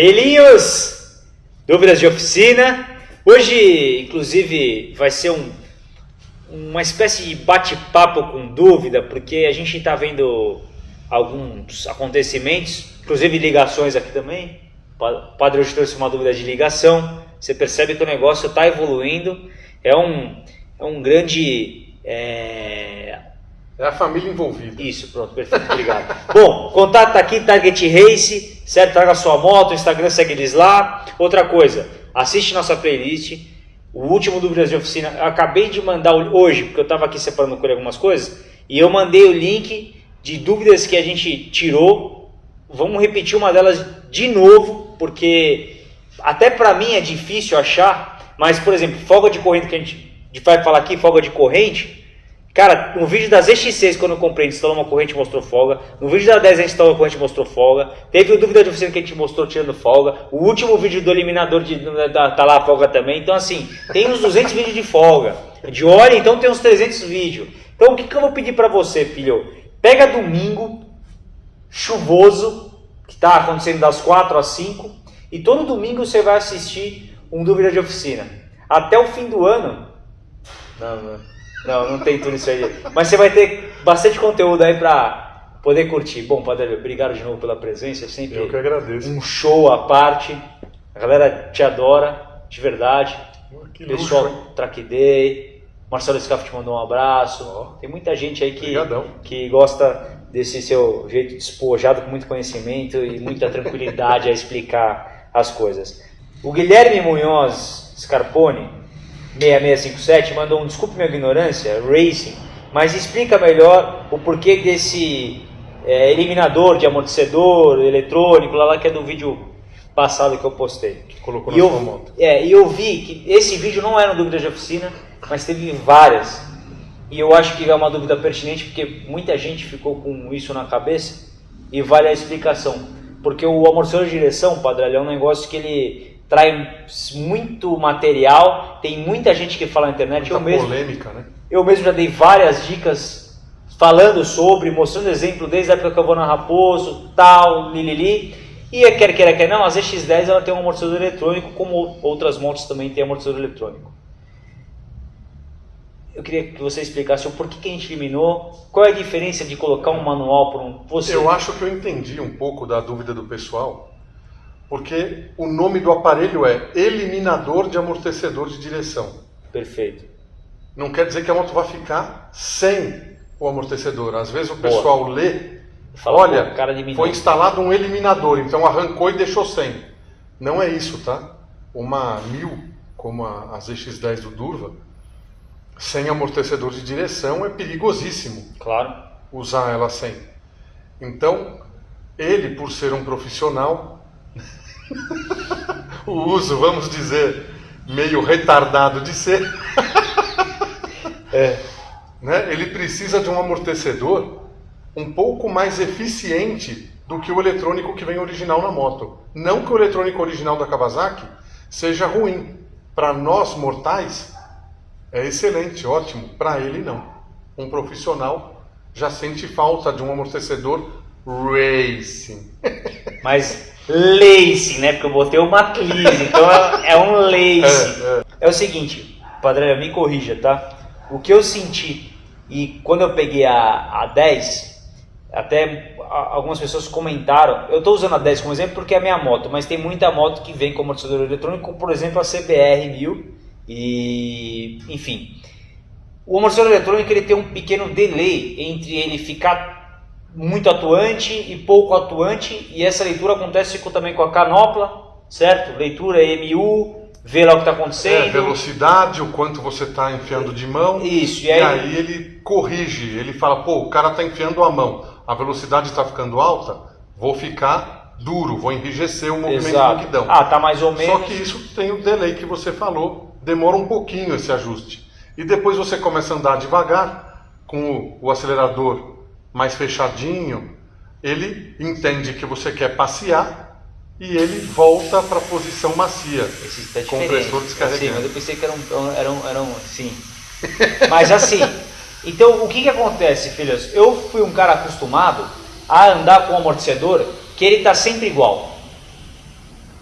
Filhinhos, dúvidas de oficina. Hoje, inclusive, vai ser um, uma espécie de bate-papo com dúvida, porque a gente está vendo alguns acontecimentos, inclusive ligações aqui também. O padre hoje trouxe uma dúvida de ligação. Você percebe que o negócio está evoluindo. É um, é um grande. É... é a família envolvida. Isso, pronto, perfeito, obrigado. Bom, contato aqui, Target Race certo? Traga sua moto, Instagram segue eles lá. Outra coisa, assiste nossa playlist. O último Dúvidas de Oficina, eu acabei de mandar hoje, porque eu estava aqui separando com ele algumas coisas, e eu mandei o link de dúvidas que a gente tirou. Vamos repetir uma delas de novo, porque até para mim é difícil achar, mas por exemplo, folga de corrente que a gente vai falar aqui, folga de corrente, Cara, no vídeo das EX6, quando eu comprei, instalou uma corrente mostrou folga. No vídeo da 10 a gente instalou uma corrente mostrou folga. Teve o dúvida de oficina que a gente mostrou tirando folga. O último vídeo do eliminador de, da, tá lá a folga também. Então, assim, tem uns 200 vídeos de folga. De hora, então tem uns 300 vídeos. Então, o que, que eu vou pedir para você, filho? Pega domingo, chuvoso, que está acontecendo das 4 às 5. E todo domingo você vai assistir um dúvida de oficina. Até o fim do ano. Não, não. Não, não tem tudo isso aí. Mas você vai ter bastante conteúdo aí pra poder curtir. Bom, Padre, obrigado de novo pela presença. É sempre Eu que agradeço. um show à parte. A galera te adora, de verdade. Oh, que Pessoal, luxo, Track Day. Marcelo Scaff te mandou um abraço. Ó. Tem muita gente aí que, Obrigadão. que gosta desse seu jeito despojado, com muito conhecimento e muita tranquilidade a explicar as coisas. O Guilherme Munhoz Scarpone 6657 mandou um desculpe minha ignorância, Racing, mas explica melhor o porquê desse é, eliminador de amortecedor eletrônico, lá, lá que é do vídeo passado que eu postei. Que colocou E na eu, sua moto. é, e eu vi que esse vídeo não era uma dúvida de oficina, mas teve várias. E eu acho que é uma dúvida pertinente porque muita gente ficou com isso na cabeça e vale a explicação. Porque o amortecedor de direção, Padre, é um negócio que ele traz muito material, tem muita gente que fala na internet, Muita eu mesmo, polêmica, né? eu mesmo já dei várias dicas falando sobre, mostrando exemplo desde a época que eu vou na Raposo, tal, lilili. E é, quer queira, quer não, a ZX10 ela tem um amortecedor eletrônico, como outras motos também têm amortecedor eletrônico. Eu queria que você explicasse o porquê que a gente eliminou, qual é a diferença de colocar um manual para um... Você, Eu acho que eu entendi um pouco da dúvida do pessoal, porque o nome do aparelho é eliminador de amortecedor de direção. Perfeito. Não quer dizer que a moto vai ficar sem o amortecedor. Às vezes o Boa. pessoal lê, Fala, olha, foi instalado um eliminador, então arrancou e deixou sem. Não é isso, tá? Uma 1000, como a, a ZX10 do Durva, sem amortecedor de direção é perigosíssimo Claro. usar ela sem. Então, ele, por ser um profissional, o uso, vamos dizer, meio retardado de ser, É. né, ele precisa de um amortecedor um pouco mais eficiente do que o eletrônico que vem original na moto. Não que o eletrônico original da Kawasaki seja ruim. Para nós mortais, é excelente, ótimo. Para ele, não. Um profissional já sente falta de um amortecedor racing. Mas lace, né? Porque eu botei uma clise, então é, é um lace. É, É, o seguinte, Padre, me corrija, tá? O que eu senti, e quando eu peguei a, a 10, até algumas pessoas comentaram, eu estou usando a 10 como exemplo porque é a minha moto, mas tem muita moto que vem com amortecedor eletrônico, como por exemplo a CBR 1000, e enfim. O amortecedor eletrônico ele tem um pequeno delay entre ele ficar muito atuante e pouco atuante, e essa leitura acontece com- também com a canopla, certo? Leitura EMU, vê lá o que está É, acontecendo. velocidade, o quanto você está enfiando de mão. Isso, e E aí, aí ele corrige, ele fala, pô, o cara está enfiando a mão, a velocidade está ficando alta, vou ficar duro, vou enrijecer o movimento Exato. do guidão. Ah, tá mais ou Só menos. que isso tem o delay que você falou, demora um pouquinho esse ajuste. E depois você começa a andar devagar, com o, o acelerador mais fechadinho, ele entende que você quer passear e ele volta para a posição macia. Esse tá compressor diferente. descarregando. Sim, mas eu pensei que era um, era um, era um sim. Mas assim, então o que que acontece, filhos? Eu fui um cara acostumado a andar com um amortecedor que ele tá sempre igual.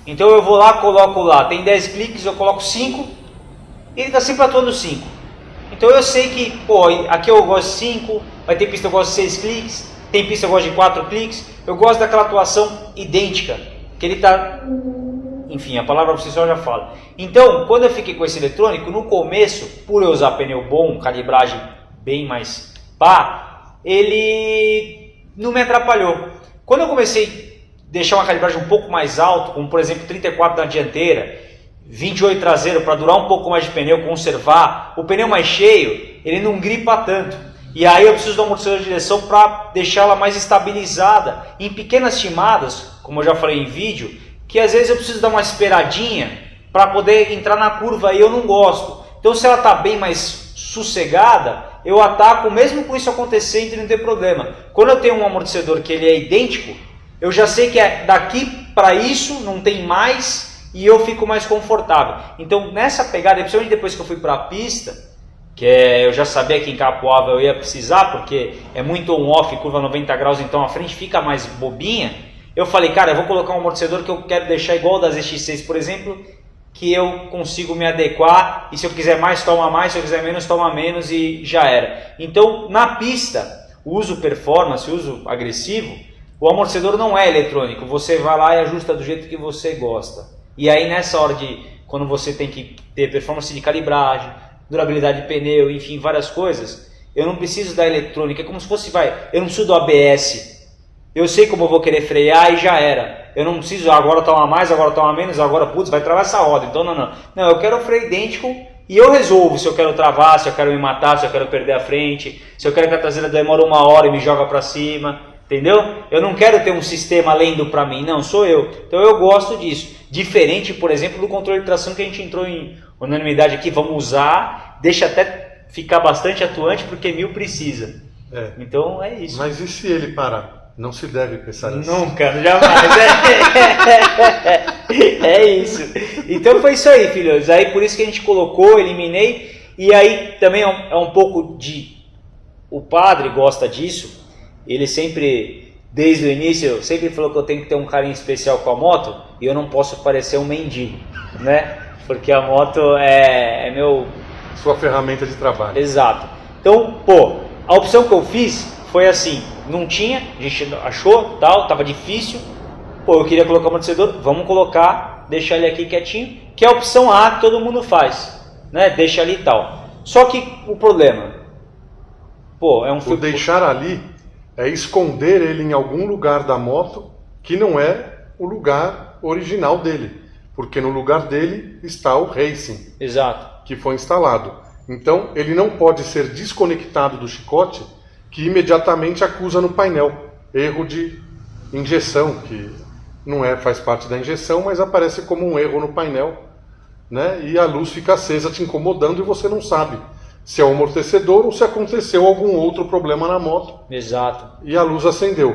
Então eu vou lá, coloco lá, tem 10 cliques, eu coloco 5, e ele está sempre atuando 5. Então eu sei que, pô, aqui eu gosto de 5, vai ter pista que eu gosto de 6 cliques, tem pista que eu gosto de 4 cliques, eu gosto daquela atuação idêntica, que ele está, enfim, a palavra por só já fala. Então, quando eu fiquei com esse eletrônico, no começo, por eu usar pneu bom, calibragem bem mais pá, ele não me atrapalhou. Quando eu comecei deixar uma calibragem um pouco mais alta, como por exemplo 34 na dianteira, 28 traseiro para durar um pouco mais de pneu, conservar, o pneu mais cheio, ele não gripa tanto. E aí eu preciso do amortecedor de direção para deixá-la mais estabilizada em pequenas timadas, como eu já falei em vídeo, que às vezes eu preciso dar uma esperadinha para poder entrar na curva e eu não gosto. Então se ela está bem mais sossegada, eu ataco mesmo com isso acontecendo e não ter problema. Quando eu tenho um amortecedor que ele é idêntico, eu já sei que é daqui para isso, não tem mais, e eu fico mais confortável. Então, nessa pegada, principalmente depois que eu fui para a pista, que é, eu já sabia que em Capoava eu ia precisar, porque é muito on-off, curva 90 graus, então a frente fica mais bobinha. Eu falei, cara, eu vou colocar um amortecedor que eu quero deixar igual das X6, por exemplo, que eu consigo me adequar, e se eu quiser mais, toma mais, se eu quiser menos, toma menos, e já era. Então, na pista, uso performance, uso agressivo, o amortecedor não é eletrônico, você vai lá e ajusta do jeito que você gosta. E aí nessa hora de, quando você tem que ter performance de calibragem, durabilidade de pneu, enfim, várias coisas, eu não preciso da eletrônica, é como se fosse, vai, eu não preciso do ABS. Eu sei como eu vou querer frear e já era. Eu não preciso, agora toma mais, agora toma menos, agora, putz, vai travar essa roda. Então, não, não. Não, eu quero freio idêntico e eu resolvo se eu quero travar, se eu quero me matar, se eu quero perder a frente, se eu quero que a traseira demore uma hora e me joga para cima. Entendeu? Eu não quero ter um sistema lendo para mim, não, sou eu. Então eu gosto disso. Diferente, por exemplo, do controle de tração que a gente entrou em unanimidade aqui, vamos usar, deixa até ficar bastante atuante porque mil precisa. É. Então é isso. Mas e se ele parar? Não se deve pensar nisso. Nunca, jamais. é, é isso. Então foi isso aí, filhos. Aí por isso que a gente colocou, eliminei. E aí também é um, é um pouco de. O padre gosta disso ele sempre, desde o início, sempre falou que eu tenho que ter um carinho especial com a moto e eu não posso parecer um mendigo, né? Porque a moto é, é meu... Sua ferramenta de trabalho. Exato. Então, pô, a opção que eu fiz foi assim, não tinha, a gente achou, tal, tava difícil, pô, eu queria colocar o amortecedor, vamos colocar, deixar ele aqui quietinho, que é a opção A que todo mundo faz, né? Deixa ali e tal. Só que o problema, pô, é um. O deixar ali é esconder ele em algum lugar da moto que não é o lugar original dele, porque no lugar dele está o racing, Exato. que foi instalado. Então ele não pode ser desconectado do chicote, que imediatamente acusa no painel erro de injeção, que não é faz parte da injeção, mas aparece como um erro no painel, né? E a luz fica acesa te incomodando e você não sabe se é o amortecedor ou se aconteceu algum outro problema na moto. Exato. E a luz acendeu.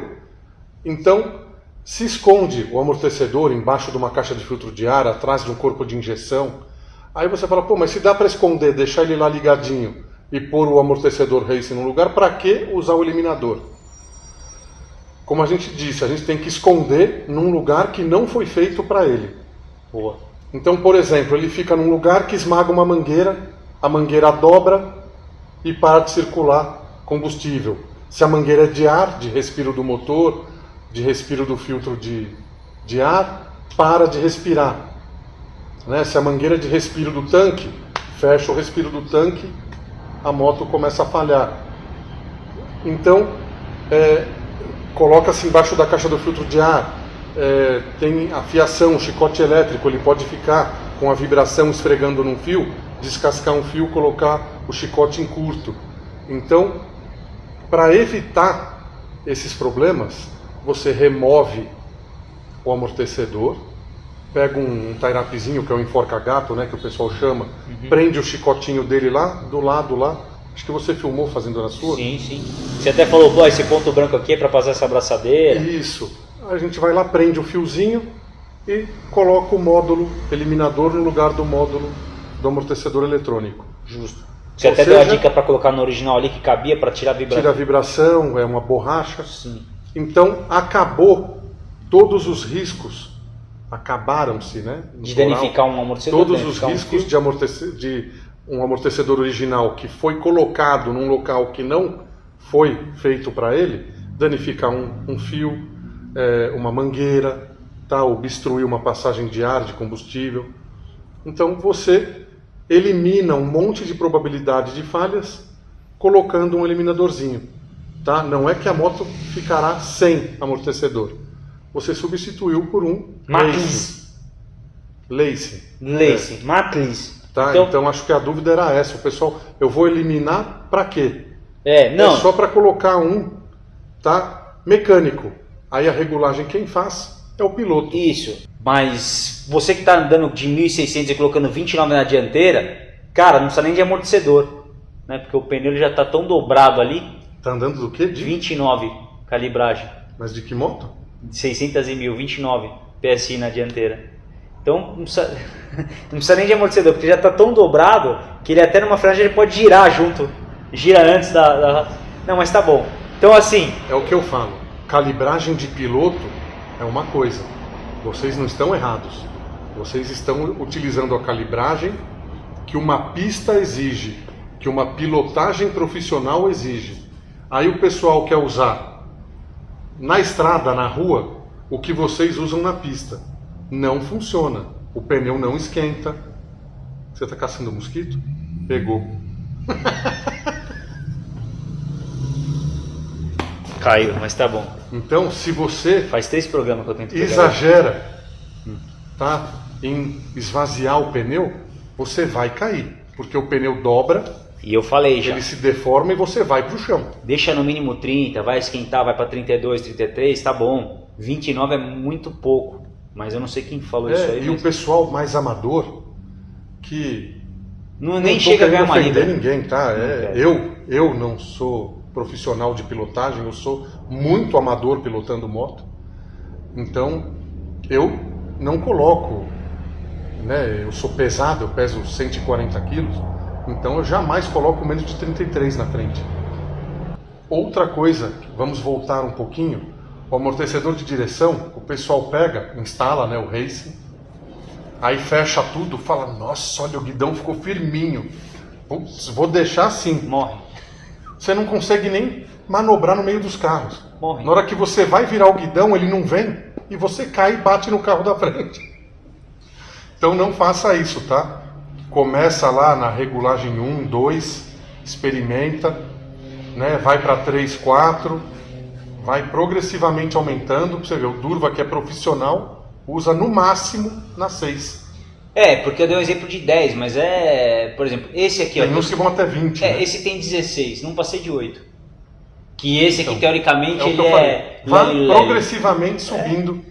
Então, se esconde o amortecedor embaixo de uma caixa de filtro de ar, atrás de um corpo de injeção. Aí você fala, pô, mas se dá para esconder, deixar ele lá ligadinho e pôr o amortecedor racing no lugar, para que usar o eliminador? Como a gente disse, a gente tem que esconder num lugar que não foi feito para ele. Boa. Então, por exemplo, ele fica num lugar que esmaga uma mangueira a mangueira dobra e para de circular combustível. Se a mangueira é de ar, de respiro do motor, de respiro do filtro de, de ar, para de respirar. Né? Se a mangueira é de respiro do tanque, fecha o respiro do tanque, a moto começa a falhar. Então, é, coloca-se embaixo da caixa do filtro de ar, é, tem a fiação, o chicote elétrico, ele pode ficar com a vibração esfregando num fio, descascar um fio, colocar o chicote em curto. Então, para evitar esses problemas, você remove o amortecedor, pega um, um tairapizinho, que é o enforca-gato, né, que o pessoal chama, uhum. prende o chicotinho dele lá, do lado lá. Acho que você filmou fazendo na sua. Sim, sim. Você até falou, pô, esse ponto branco aqui é para passar essa abraçadeira. Isso. A gente vai lá, prende o fiozinho e coloca o módulo eliminador no lugar do módulo do amortecedor eletrônico. Justo. Você Ou até seja, deu a dica para colocar no original ali que cabia para tirar a vibração. Tira a vibração, é uma borracha. Sim. Então acabou todos os riscos acabaram-se, né? De danificar um amortecedor. todos os um riscos fio. de, amortece- de um amortecedor original que foi colocado num local que não foi feito para ele, danificar um, um fio, é, uma mangueira, tá? obstruir uma passagem de ar, de combustível. Então você elimina um monte de probabilidade de falhas colocando um eliminadorzinho. Tá? Não é que a moto ficará sem amortecedor. Você substituiu por um Matlis. lace. Lace. Matlis. Tá? Então, Então, acho que a dúvida era essa. O pessoal, eu vou eliminar para quê? é, não. É só para colocar um, tá? Mecânico. Aí a regulagem quem faz é o piloto. Isso. Mas você que está andando de 1.600 e colocando 29 na dianteira, cara, não precisa nem de amortecedor. Né? Porque o pneu já está tão dobrado ali. Tá andando do quê? De... 29 calibragem. Mas de que moto? De 600 e 1000, 29 PSI na dianteira. Então não precisa, não precisa nem de amortecedor, porque já está tão dobrado que ele até numa franja ele pode girar junto. Gira antes da, da- Não, mas tá bom. Então assim, É o que eu falo. Calibragem de piloto é uma coisa. Vocês não estão errados. Vocês estão utilizando a calibragem que uma pista exige, que uma pilotagem profissional exige. Aí o pessoal quer usar na estrada, na rua, o que vocês usam na pista. Não funciona. O pneu não esquenta. Você está caçando mosquito? Pegou. caiu, mas tá bom. Então, se você Faz três programas que eu tento pegar. exagera tá, em esvaziar o pneu, você vai cair. Porque o pneu dobra, E eu falei já. ele se deforma e você vai para o chão. Deixa no mínimo 30, vai esquentar, vai para 32, 33, tá bom. 29 é muito pouco. Mas eu não sei quem falou isso É, aí. e o mas pessoal mais amador, que Não, nem tô chega a ganhar querendo uma ofender libra. ninguém, tá? É, quero. eu, eu não sou profissional de pilotagem, eu sou muito amador pilotando moto. Então, eu não coloco, né? Eu sou pesado, eu peso 140 quilos, então eu jamais coloco menos de 33 na frente. Outra coisa, vamos voltar um pouquinho, o amortecedor de direção, o pessoal pega, instala, né, o racing, Aí fecha tudo, fala, nossa, olha, o guidão ficou firminho. Vou deixar assim. Morre. Você não consegue nem manobrar no meio dos carros. Morre. Na hora que você vai virar o guidão, ele não vem e você cai e bate no carro da frente. Então não faça isso, tá? Começa lá na regulagem 1, 2, experimenta, né? vai para 3, 4, vai progressivamente aumentando. Você ver, o Durva, que é profissional, usa no máximo na 6. É, porque eu dei um exemplo de 10, mas é. Por exemplo, esse aqui, ó. Tem uns que vão até 20. É, né? esse tem 16, não passei de 8. Que esse aqui, Então, teoricamente, É ele é. Vai progressivamente subindo.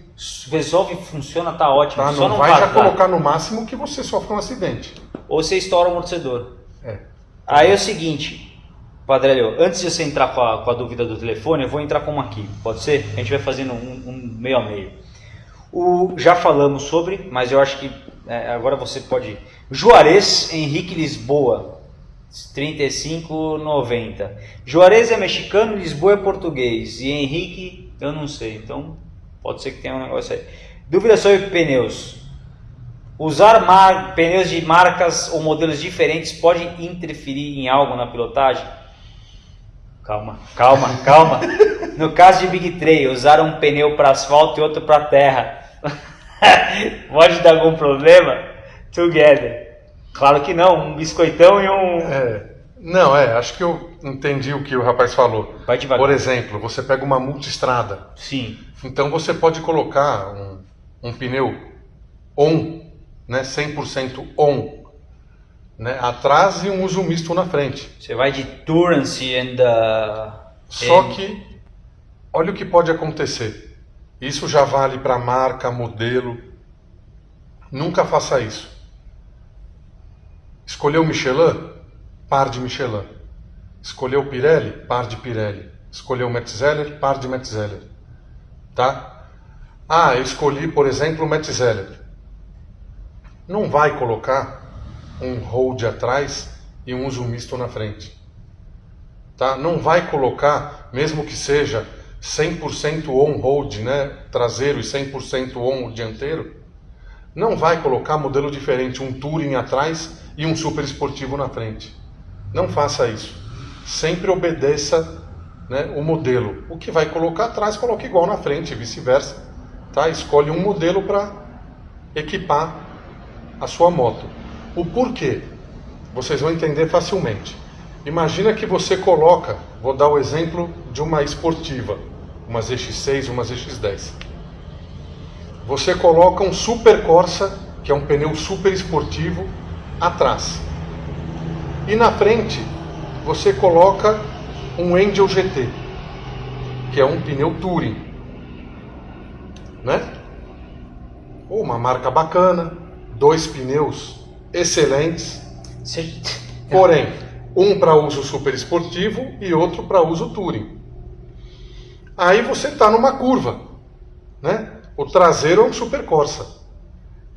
Resolve, funciona, tá ótimo. Tá? Só Não, não vai já colocar no máximo que você sofre um acidente. Ou você estoura o amortecedor. É. Aí é o seguinte, Padrelho, antes de você entrar com a, com a dúvida do telefone, eu vou entrar com uma aqui, pode ser? A gente vai fazendo um, um meio a meio. O, já falamos sobre, mas eu acho que é, agora você pode. Juarez Henrique Lisboa, 35,90. Juarez é mexicano, Lisboa é português. E Henrique, eu não sei, então pode ser que tenha um negócio aí. Dúvida sobre pneus. Usar mar- pneus de marcas ou modelos diferentes pode interferir em algo na pilotagem? Calma, calma, calma. No caso de Big Trail, usar um pneu para asfalto e outro para terra. pode dar algum problema? Together. Claro que não, um biscoitão e um. É, não, é, acho que eu entendi o que o rapaz falou. Vai devagar. Por exemplo, você pega uma multistrada, Sim, então você pode colocar um, um pneu on, né, 100% on, né, atrás e um uso misto na frente. você vai de Turance and. Uh, Só and- que, olha o que pode acontecer. Isso já vale para marca, modelo. Nunca faça isso. Escolheu Michelin? Par de Michelin. Escolheu Pirelli? Par de Pirelli. Escolheu Metzeler? Par de Metzeler. Tá? Ah, eu escolhi, por exemplo, Metzeler. Não vai colocar um hold atrás e um uso misto na frente tá? Não vai colocar, mesmo que seja 100% on-road, né? Traseiro e 100% on dianteiro, não vai colocar modelo diferente, um Touring atrás e um super esportivo na frente. Não faça isso. Sempre obedeça né, o modelo. O que vai colocar atrás, coloque igual na frente, vice-versa. Tá? Escolhe um modelo para equipar a sua moto. O porquê? Vocês vão entender facilmente. Imagina que você coloca, vou dar o exemplo de uma esportiva, uma ZX6, uma ZX10. Você coloca um Super Corsa, que é um pneu super esportivo, atrás. E na frente você coloca um Angel GT, que é um pneu Touring, né? Uma marca bacana, dois pneus excelentes, porém um para uso super esportivo e outro para uso touring. Aí você está numa curva, né? O traseiro é um super Corsa.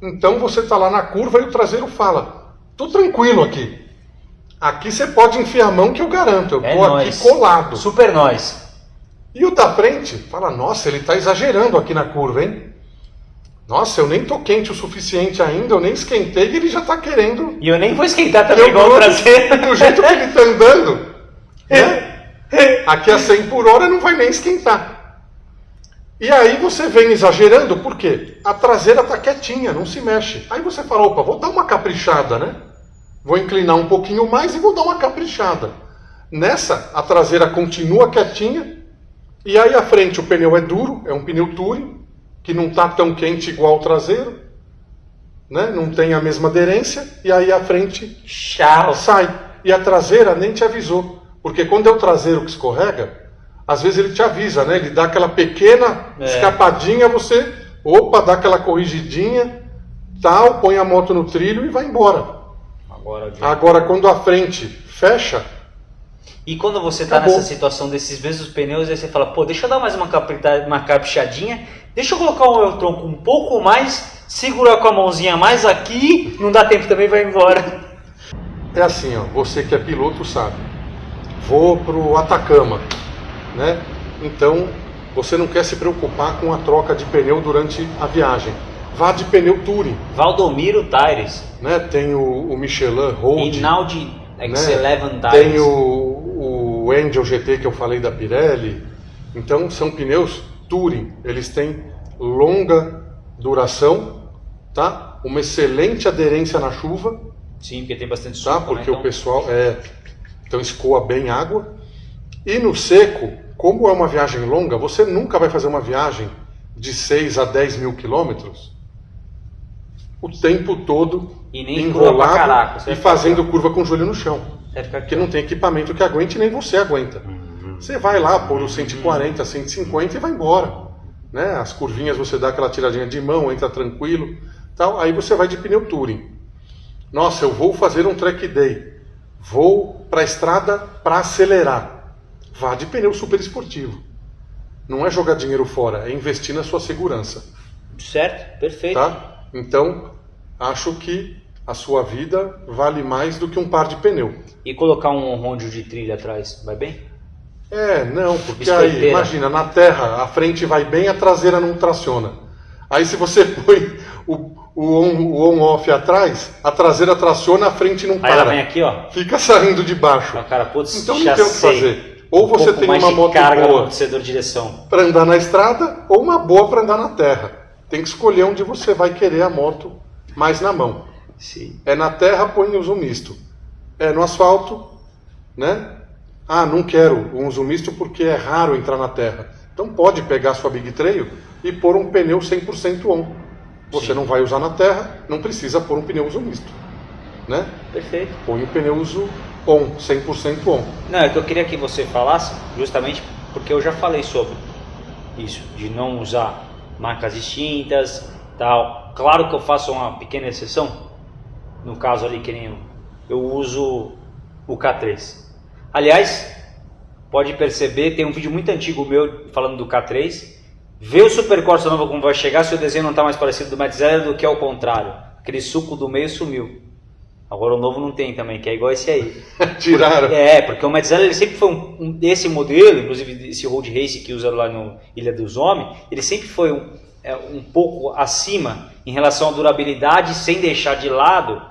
Então você está lá na curva e o traseiro fala: "Tô tranquilo aqui. Aqui você pode enfiar a mão que eu garanto. Eu é aqui colado. Super nós. E o da frente fala: "Nossa, ele está exagerando aqui na curva, hein?" Nossa, eu nem tô quente o suficiente ainda, eu nem esquentei e ele já tá querendo. E eu nem vou esquentar também igual o traseiro. Do jeito que ele tá andando, né? Aqui a 100 por hora não vai nem esquentar. E aí você vem exagerando, por quê? A traseira tá quietinha, não se mexe. Aí você fala, opa, vou dar uma caprichada, né? Vou inclinar um pouquinho mais e vou dar uma caprichada. Nessa, a traseira continua quietinha, e aí a frente o pneu é duro, é um pneu Touring, que não está tão quente igual o traseiro, né? não tem a mesma aderência, e aí a frente Tchau. sai. E a traseira nem te avisou. Porque quando é o traseiro que escorrega, às vezes ele te avisa, né? Ele dá aquela pequena é. escapadinha, você, opa, dá aquela corrigidinha, tal, põe a moto no trilho e vai embora. Agora, Agora quando a frente fecha, e quando você está nessa situação desses mesmos pneus, aí você fala, pô, deixa eu dar mais uma, uma caprichadinha, deixa eu colocar o meu tronco um pouco mais, segurar com a mãozinha mais aqui, não dá tempo também, vai embora. É assim, ó, você que é piloto sabe. Vou pro Atacama, né? Então, você não quer se preocupar com a troca de pneu durante a viagem. Vá de pneu Touring. Valdomiro Tires. Né? Tem o, o Michelin Road. Inaldi X11 né? Tem o, o Angel GT que eu falei da Pirelli. Então são pneus Touring. Eles têm longa duração, tá? Uma excelente aderência na chuva. Sim, porque tem bastante suco, Tá? Porque né? então... o pessoal é então escoa bem água. E no seco, como é uma viagem longa, você nunca vai fazer uma viagem de 6 a 10 mil quilômetros o tempo todo e enrolado caraca, e fazendo curva com o joelho no chão. Porque não tem equipamento que aguente nem você aguenta. Uhum. Você vai lá, pôr o 140, 150 e vai embora. Né? As curvinhas você dá aquela tiradinha de mão, entra tranquilo. Tal. Aí você vai de pneu touring. Nossa, eu vou fazer um track day. Vou para a estrada para acelerar. Vá de pneu super esportivo. Não é jogar dinheiro fora, é investir na sua segurança. Certo, perfeito. Tá? Então, acho que a sua vida vale mais do que um par de pneu. E colocar um rondo de trilha atrás, vai bem? É, não, porque aí, imagina, na terra a frente vai bem, a traseira não traciona. Aí se você põe o, o on-off on atrás, a traseira traciona, a frente não para. Aí ela vem aqui, ó. Fica saindo de baixo. Ah, cara, putz, então não tem o que fazer. Ou um você tem uma moto boa para andar na estrada, ou uma boa para andar na terra. Tem que escolher onde você vai querer a moto mais na mão. Sim. É na terra, põe uso misto. É no asfalto, né? Ah, não quero um uso misto porque é raro entrar na terra. Então pode pegar sua Big Trail e pôr um pneu 100% on. Você Sim. não vai usar na terra, não precisa pôr um pneu uso misto. Né? Perfeito. Põe o pneu uso on, 100% on. Não, é que eu queria que você falasse, justamente porque eu já falei sobre isso, de não usar marcas distintas, tal. Claro que eu faço uma pequena exceção, no caso ali que nem eu, eu uso o K3. Aliás, pode perceber, tem um vídeo muito antigo meu falando do K3. Vê o Super Corsa novo como vai chegar se o desenho não está mais parecido do Metzeler do que ao contrário. Aquele suco do meio sumiu. Agora o novo não tem também, que é igual esse aí. Tiraram. É, porque o Metzeler ele sempre foi um, um, esse modelo, inclusive esse Road Race que usa lá no Ilha dos Homens, ele sempre foi um, é, um pouco acima em relação à durabilidade, sem deixar de lado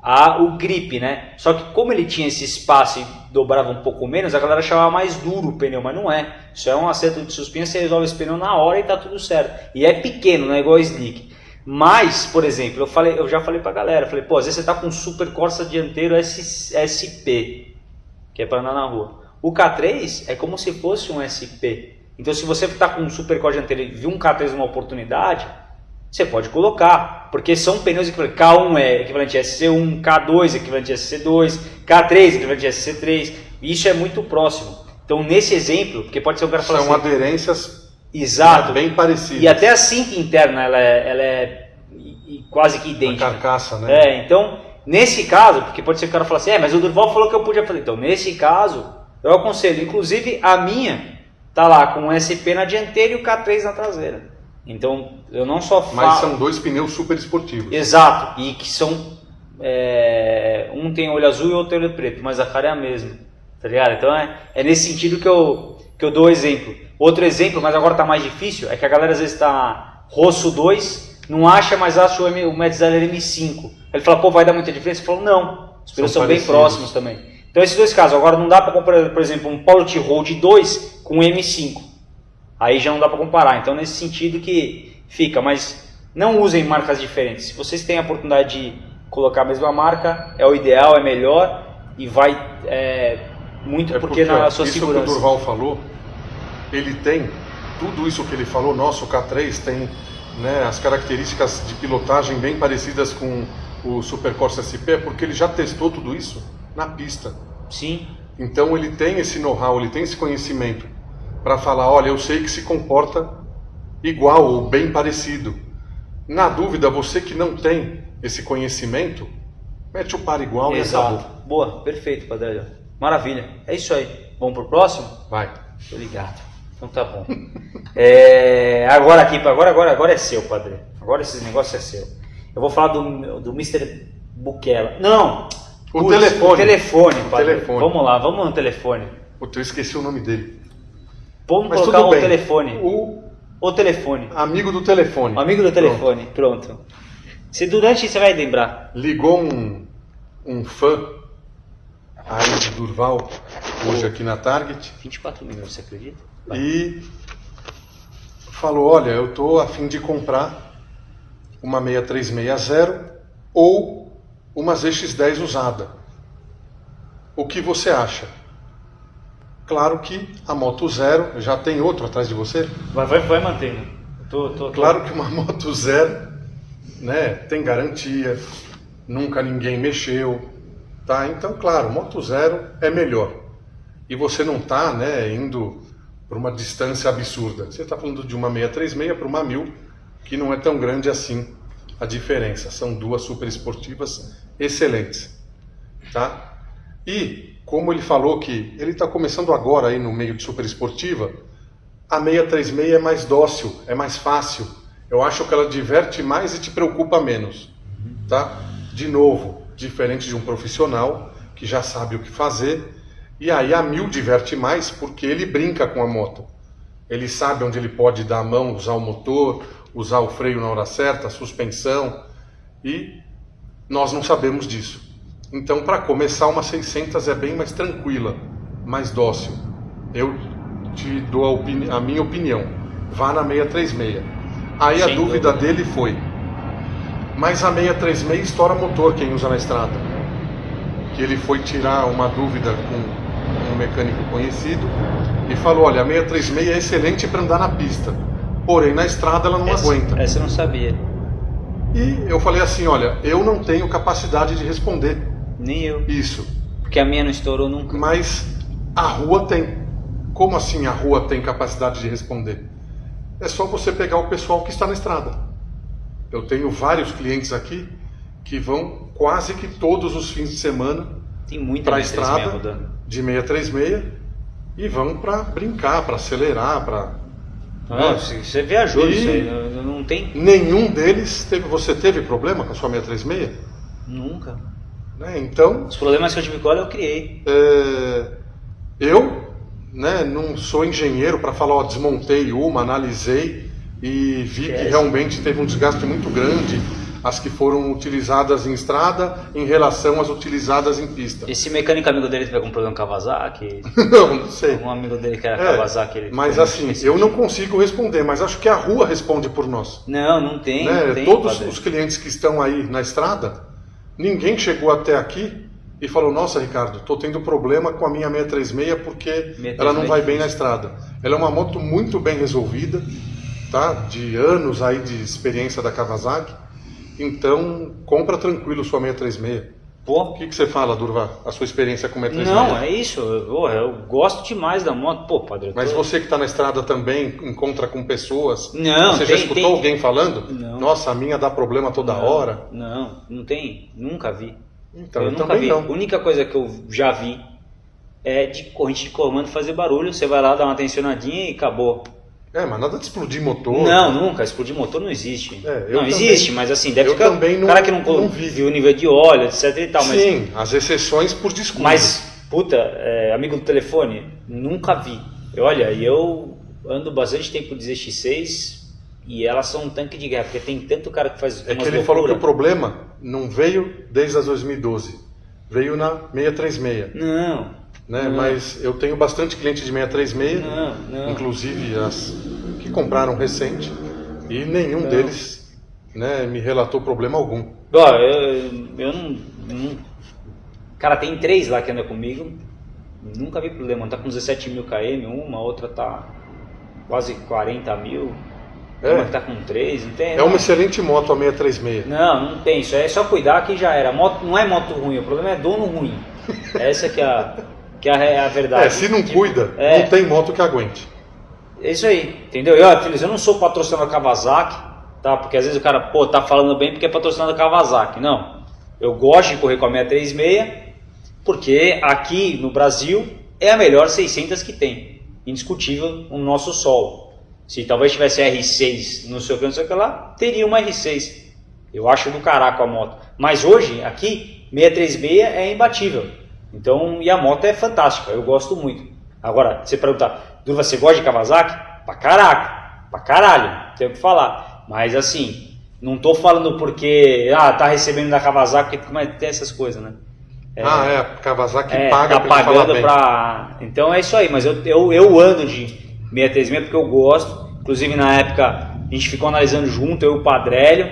a, o grip, né? Só que como ele tinha esse espaço e dobrava um pouco menos, a galera chamava mais duro o pneu, mas não é. Isso é um acerto de suspensão, você resolve esse pneu na hora e tá tudo certo. E é pequeno, não é igual a Slick. Mas, por exemplo, eu, falei, eu já falei pra galera, falei, pô, às vezes você tá com um Super Corsa dianteiro S, SP, que é para andar na rua. O K3 é como se fosse um SP. Então, se você está com um Super Corsa dianteiro e viu um K3 numa oportunidade, você pode colocar, porque são pneus equivalentes. K1 é equivalente a SC1, K2 é equivalente a SC2, K3 é equivalente a SC3. Isso é muito próximo. Então, nesse exemplo, porque pode ser o cara falar São assim, aderências Exato. bem parecidas. E até a cinta interna ela é, ela é quase que A idêntica. carcaça, né? É, então, nesse caso, porque pode ser que o cara fale assim, é, mas o Durval falou que eu podia fazer. Então, nesse caso, eu aconselho, inclusive a minha tá lá com o SP na dianteira e o K3 na traseira. Então, eu não só falo... Mas são dois pneus super esportivos. Exato, e que são. é, um tem olho azul e outro olho preto, mas a cara é a mesma. Tá ligado? Então é, é nesse sentido que eu, que eu dou o exemplo. Outro exemplo, mas agora tá mais difícil, é que a galera às vezes tá rosso 2, não acha, mas acha o, M, o Metzeler M5. Ele fala, pô, vai dar muita diferença? Eu falo, não, os pneus São são, bem próximos também. Então esses dois casos, agora não dá para comparar, por exemplo, um Polo T-Road 2 com um M5. Aí já não dá para comparar. Então, nesse sentido que fica, mas não usem marcas diferentes. Se vocês têm a oportunidade de colocar a mesma marca, é o ideal, é melhor e vai é, muito É porque, na ó, sua isso segurança. que o Durval falou, ele tem tudo isso que ele falou. Nosso K3 tem né, as características de pilotagem bem parecidas com o Super Corsa SP, porque ele já testou tudo isso na pista. Sim, Então ele tem esse know-how, ele tem esse conhecimento para falar, olha, eu sei que se comporta igual ou bem parecido. Na dúvida, você que não tem esse conhecimento, mete o par igual e exato. acabou. Boa, perfeito, Padre. Maravilha. É isso aí. Vamos pro próximo? Vai. Tô ligado. Então tá bom. É, agora aqui, agora, agora, agora é seu, padre. Agora esse negócio é seu. Eu vou falar do, do Mr. Bukela. Não! O Putz, telefone. O telefone, O padre. telefone. Vamos lá, vamos no telefone. Puta, eu esqueci o nome dele. Vamos Mas colocar bem. telefone. O O telefone. amigo do telefone. O amigo do telefone. Pronto. Se durante você vai lembrar. Ligou um, um fã aí de Durval, hoje aqui na Target, 24 minutos, você acredita? e falou, olha, eu tô a fim de comprar uma 6360 ou uma ZX10 usada. O que você acha? Claro que a moto zero, já tem outro atrás de você? Vai, vai, vai mantendo. Tô, tô, tô- Claro que uma moto zero, né, tem garantia, nunca ninguém mexeu, tá? Então, claro, moto zero é melhor. E você não tá, né, indo para uma distância absurda. Você está falando de uma 636 para uma 1000, que não é tão grande assim a diferença. São duas super esportivas excelentes, tá? E como ele falou que ele está começando agora aí no meio de super esportiva, a 636 é mais dócil, é mais fácil. Eu acho que ela diverte mais e te preocupa menos, tá? De novo, diferente de um profissional que já sabe o que fazer. E aí a 1000 diverte mais porque ele brinca com a moto. Ele sabe onde ele pode dar a mão, usar o motor, usar o freio na hora certa, a suspensão. E nós não sabemos disso. Então, para começar, uma 600 é bem mais tranquila, mais dócil. Eu te dou a, opini- a minha opinião. Vá na 636. Aí a dúvida. dele foi: mas a 636 estoura motor quem usa na estrada? Que ele foi tirar uma dúvida com um mecânico conhecido e falou: olha, a 636 é excelente para andar na pista, porém na estrada ela não essa, aguenta. Essa eu não sabia. E eu falei assim: olha, eu não tenho capacidade de responder Nem eu. isso, Porque a minha não estourou nunca. mas a rua tem. Como assim a rua tem capacidade de responder? É só você pegar o pessoal que está na estrada. Eu tenho vários clientes aqui que vão quase que todos os fins de semana para a estrada rodando. de 636 e vão para brincar, para acelerar, para Ah, você você viajou E- isso aí. Não, não tem? nenhum deles teve. Você teve problema com a sua 636? Nunca. Né? Então Os problemas que eu tive com ela eu criei. É, eu né, não sou engenheiro para falar, ó, desmontei uma, analisei, e vi que realmente teve um desgaste muito grande as que foram utilizadas em estrada em relação às utilizadas em pista. Esse mecânico amigo dele teve algum problema com Kawasaki? não, não sei. Um amigo dele que era É, Kawasaki. Ele mas assim, eu não consigo responder, mas acho que a rua responde por nós. Não, não tem. né? não tem Todos padre. os clientes que estão aí na estrada, ninguém chegou até aqui e falou: Nossa, Ricardo, estou tendo problema com a minha 636 porque 636 ela não vai bem na estrada. Ela é uma moto muito bem resolvida, tá? De anos aí de experiência da Kawasaki. Então, compra tranquilo sua 636. O que, que você fala, Durva? A sua experiência com 636? não, é isso. Eu, eu gosto demais da moto. Pô, padre. Mas tô- você que está na estrada também encontra com pessoas. Não, você já tem- escutou tem- alguém falando? Não. Nossa, a minha dá problema toda Não, hora. Não, não tem. Nunca vi. Então, eu eu nunca vi. não. A única coisa que eu já vi é de corrente de comando fazer barulho. Você vai lá, dá uma tensionadinha e acabou. É, mas nada de explodir motor. Não, nunca. Explodir motor não existe. É, não também- existe, mas assim, deve eu ficar. também não- cara que não, não vi. vi. o nível de óleo, etc e tal. Mas, Sim, as exceções por desculpa. mas puta, é, amigo do telefone, nunca vi. E Olha, eu ando bastante tempo de ZX6 e elas são um tanque de guerra, porque tem tanto cara que faz é que ele falou que o loucura. problema não veio desde as 2012. Veio na 636, Não, né? Não. Mas eu tenho bastante cliente de 636, não, não. inclusive as que compraram recente, e nenhum Não. deles né, me relatou problema algum. Ó, eu, eu não, não- Cara, tem três lá que andam comigo. Nunca vi problema. Tá com 17 mil km, uma, outra tá quase 40 mil. É. Uma que tá com 3, não tem. É uma excelente moto a 636. Não, não tem. Isso é só cuidar que já era. Moto, não é moto ruim, o problema é dono ruim. Essa que é a, que é a verdade. É, se não cuida, É. não tem moto que aguente. É isso aí, entendeu? E ó, filhos, eu não sou patrocinador Kawasaki, tá? Porque às vezes o cara, pô, tá falando bem porque é patrocinador Kawasaki. Não. Eu gosto de correr com a 636 porque aqui no Brasil é a melhor 600 que tem. Indiscutível no nosso sol. Se talvez tivesse R6, não sei o que, não sei o que lá, teria uma R6. Eu acho do caraco a moto. Mas hoje, aqui, 636 é imbatível. Então, e a moto é fantástica, eu gosto muito. Agora, você perguntar, Durva, você gosta de Kawasaki? Pra caraca, pra caralho, não tem o que falar. Mas assim, não tô falando porque, ah, tá recebendo da Kawasaki, porque mas tem essas coisas, né? Ah, é, Kawasaki É, paga tá falar pagando bem. pra. Então é isso aí, mas eu, eu, eu ando de 636 porque eu gosto. Inclusive na época a gente ficou analisando junto, eu e o Padrélio.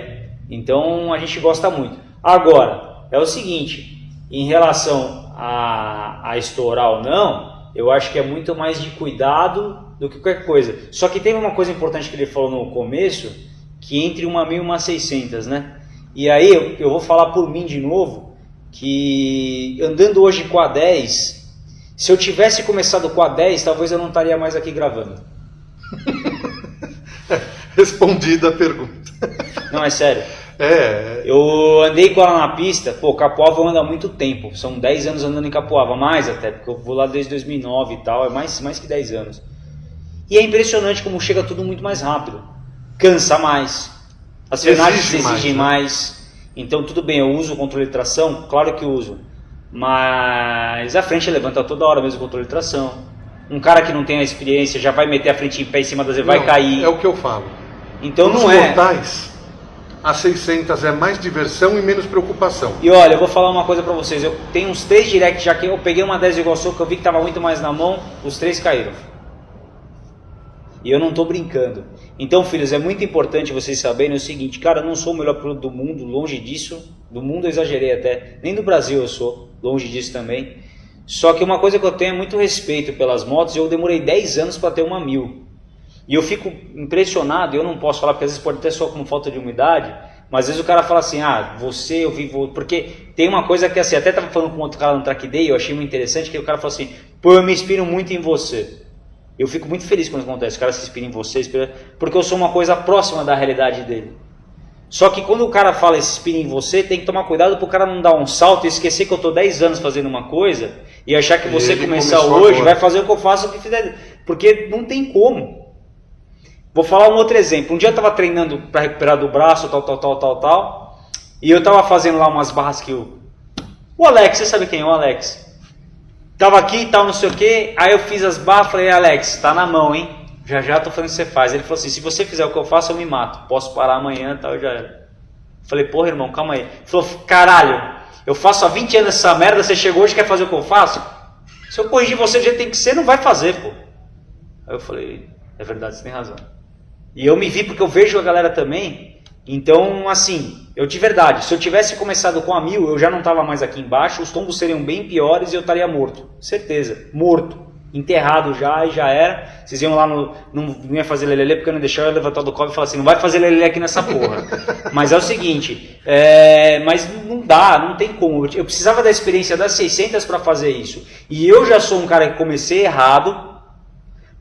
Então a gente gosta muito. Agora, é o seguinte, em relação a, a estourar ou não, eu acho que é muito mais de cuidado do que qualquer coisa. Só que tem uma coisa importante que ele falou no começo, que entre uma 1000 e uma 600, né? E aí eu, eu vou falar por mim de novo, que andando hoje com a 10, se eu tivesse começado com a 10, talvez eu não estaria mais aqui gravando. Respondida a pergunta. Não, é sério. É, Eu andei com ela na pista, pô, Capoava eu ando há muito tempo, são 10 anos andando em Capoava, mais até, porque eu vou lá desde 2009 e tal, é mais, mais que 10 anos. E é impressionante como chega tudo muito mais rápido, cansa mais, as frenagens mais, exigem né? mais, então tudo bem, eu uso o controle de tração, claro que uso, mas a frente levanta toda hora mesmo o controle de tração. Um cara que não tem a experiência já vai meter a frente em pé em cima da vai não, cair. É o que eu falo. Então Nos não é. A 600 é mais diversão e menos preocupação. E olha, eu vou falar uma coisa pra vocês. Eu tenho uns três directs já que eu peguei uma 10 igual sua que eu vi que tava muito mais na mão, os três caíram. E eu não tô brincando. Então, filhos, é muito importante vocês saberem o seguinte, cara, eu não sou o melhor piloto do mundo, longe disso. Do mundo eu exagerei até. Nem do Brasil eu sou, longe disso também. Só que uma coisa que eu tenho é muito respeito pelas motos eu demorei 10 anos para ter uma mil. E eu fico impressionado, eu não posso falar porque às vezes pode ter só como falta de umidade, mas às vezes o cara fala assim, ah, você eu vivo. Porque tem uma coisa que assim, até tava falando com outro cara no Track Day, eu achei muito interessante, que o cara falou assim, pô, eu me inspiro muito em você. Eu fico muito feliz quando isso acontece, o cara se inspira em você, inspira- porque eu sou uma coisa próxima da realidade dele. Só que quando o cara fala se inspira em você, tem que tomar cuidado pro cara não dar um salto e esquecer que eu tô 10 anos fazendo uma coisa e achar que você ele começar hoje agora. vai fazer o que eu faço o que fizer. Porque não tem como. Vou falar um outro exemplo. Um dia eu tava treinando para recuperar do braço, tal, tal, tal, tal, tal. E eu tava fazendo lá umas barras que o. O Alex, você sabe quem é o Alex? Tava aqui e tal, não sei o que. Aí eu fiz as barras, falei, Alex, tá na mão, hein? já já tô fazendo o que você faz. Ele falou assim, se você fizer o que eu faço, eu me mato. Posso parar amanhã e tal, já era. Falei, porra, irmão, calma aí. Ele falou, caralho, eu faço há 20 anos essa merda, você chegou hoje e quer fazer o que eu faço? Se eu corrigir você do jeito que tem que ser, não vai fazer, pô. Aí eu falei, é verdade, você tem razão. E eu me vi porque eu vejo a galera também. Então, assim, eu de verdade, se eu tivesse começado com a mil, eu já não estava mais aqui embaixo, os tombos seriam bem piores e eu estaria morto. Certeza, morto. Enterrado já e já era. Vocês iam lá no. Não, não ia fazer lelele porque eu não deixava eu levantar do cobre e falar assim: não vai fazer lelele aqui nessa porra. mas é o seguinte: é, mas não dá, não tem como. Eu precisava da experiência das 600 para fazer isso. E eu já sou um cara que comecei errado,